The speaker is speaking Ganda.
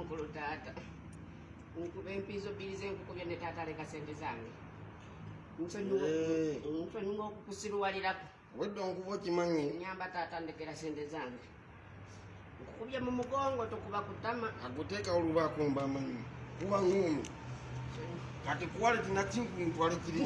mukulu taata nkuba empiizo bbiri zenkuku byonna taata aleka sente zange nsonyiwa eh. okukusirwalirako obwedde onkuba okimanyi nyamba taata ndekera sente zange nkukubye mu mugongo tokuba kutama aguteeka oluba kumba amanyi kuba ngumi kati kuwale tinakinkuntwale kiri